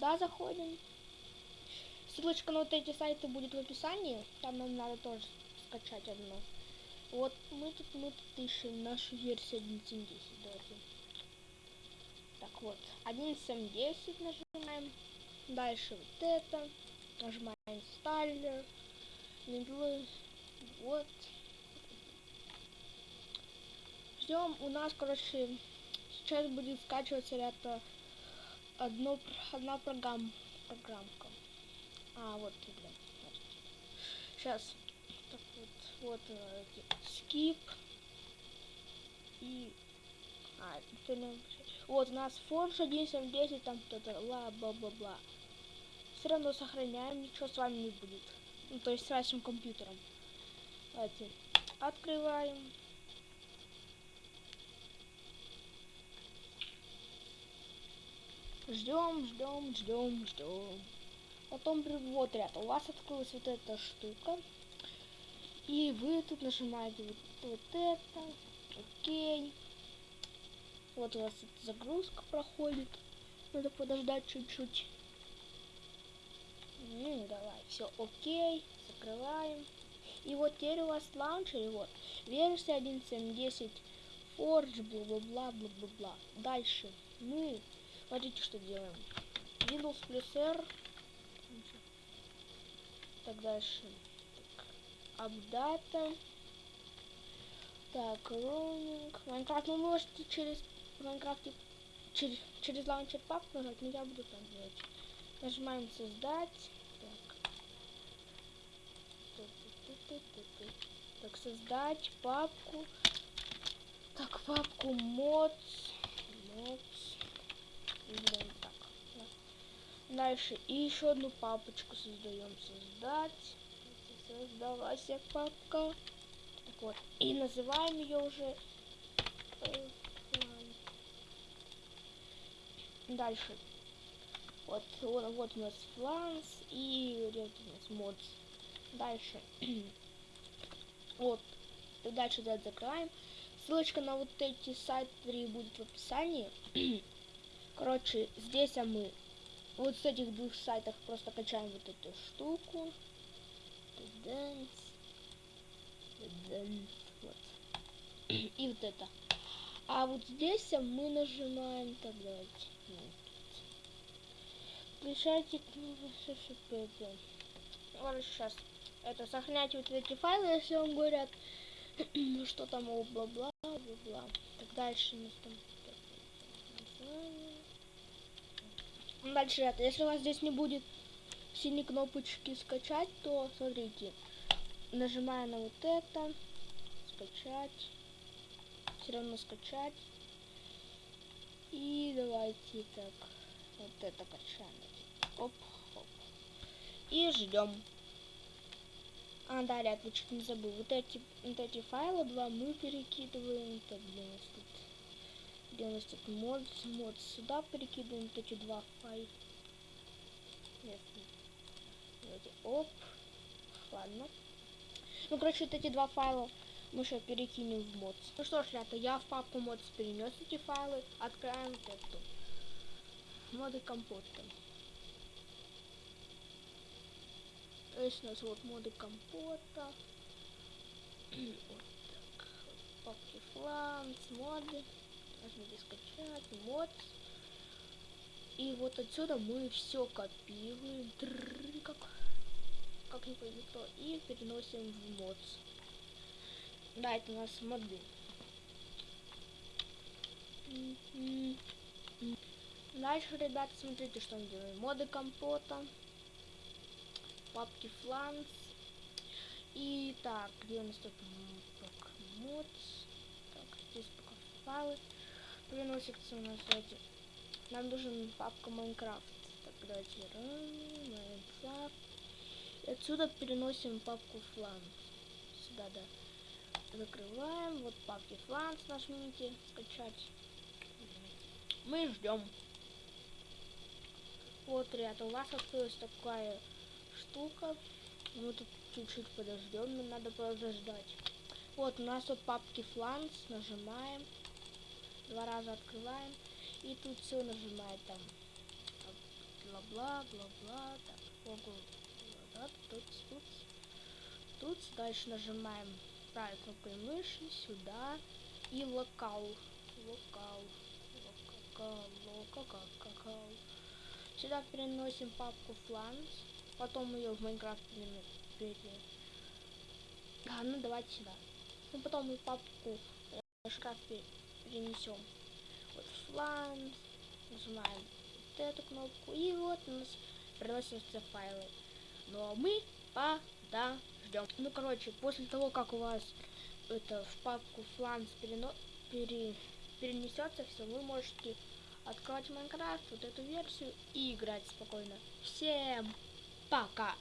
сюда заходим. Ссылочка на вот эти сайты будет в описании. Там нам надо тоже скачать одно. Вот мы тут, мы тут ищем нашу версию 1.7.10. Давайте. Так вот, 1.7.10 нажимаем. Дальше вот это. Нажимаем инсталлер. Вот. Ждем. У нас, короче, сейчас будет скачиваться это одно, одна программа, программка. А, вот, блин. Сейчас. Так вот, вот э, skip. И... А, это не... Вот у нас Forge 1.7.10, там кто-то ла бла бла бла. Все равно сохраняем, ничего с вами не будет. Ну, то есть с вашим компьютером. Давайте открываем. Ждем, ждем, ждем, ждем. Потом вот ряд. У вас открылась вот эта штука. И вы тут нажимаете вот, вот это. Окей. Вот у вас загрузка проходит. Надо подождать чуть-чуть. Ну, давай, все окей. Закрываем. И вот теперь у вас в лаунчере, вот, версия 1.7.10, Forge, бла-бла-бла, бла-бла-бла. Дальше мы, смотрите, что делаем. Windows плюс R. Так, дальше. Апдата. Так, роуминг. Майнкрафт вы можете через Майнкрафт через, через лаунчер пап нажать, но я буду там делать. Нажимаем создать. Так, создать папку. Так, папку mods. Mods. Блин, так. Да. Дальше. И еще одну папочку создаем. Создать. Создалась папка. Так вот. И называем ее уже. Э, Дальше. Вот, вот, вот у нас фланс и вот у нас модс. Дальше. вот. Дальше да, закрываем. Ссылочка на вот эти сайты будет в описании. Короче, здесь а мы вот с этих двух сайтов просто качаем вот эту штуку. Dance. Dance. Вот. И вот это. А вот здесь мы нажимаем, так давайте. Включайте СШП. Ладно, сейчас это сохраняйте вот эти файлы, если вам говорят, ну что там, о, бла-бла, бла-бла. Так дальше у нас там Дальше это, если у вас здесь не будет синей кнопочки скачать, то смотрите, нажимая на вот это, скачать, все равно скачать. И давайте так, вот это качаем. Оп, оп. И ждем. А, да, ряд, я чуть не забыл. Вот эти, вот эти файлы два мы перекидываем. У нас тут? Где у нас тут мод? Мод сюда перекидываем вот эти два файла. Нет. Давайте, оп. Ладно. Ну, короче, вот эти два файла мы сейчас перекинем в мод. Ну что ж, ребята, я в папку мод перенес эти файлы. Открываем вот эту. Моды компота. Здесь у нас вот моды компота. вот так. Папки фланс, моды. Нажмите скачать, мод. И вот отсюда мы все копируем. как, как не поймет кто. И переносим в мод. Да, это у нас моды. Дальше, ребята, смотрите, что мы делаем. Моды компота папки фланс. И так, где у нас тут мод. Так, здесь пока файлы. Приносится у нас эти. Нам нужен папка Майнкрафт. Так, давайте Майнкрафт. И отсюда переносим папку фланс. Сюда, да. Закрываем. Вот папки фланс нажмите. Скачать. Мы ждем. Вот, ребята, у вас открылась такая штука. Мы тут чуть-чуть подождем, нам надо подождать. Вот, у нас тут папки фланс, нажимаем. Два раза открываем. И тут все нажимает там. бла-бла, бла-бла, так, могу, да, тут, тут, тут, дальше нажимаем правой кнопкой мыши, сюда, и локал, локал, локал, локал, локал. Сюда переносим папку фланс, потом ее в Майнкрафт пере... А, ну давайте сюда. Ну потом мы папку в шкаф перенесем. Вот фланс, нажимаем вот эту кнопку, и вот у нас приносятся файлы. Но мы подождем. Ну короче, после того, как у вас это в папку фланс перено... пере... перенесется все, вы можете открыть Майнкрафт, вот эту версию и играть спокойно. Всем пока!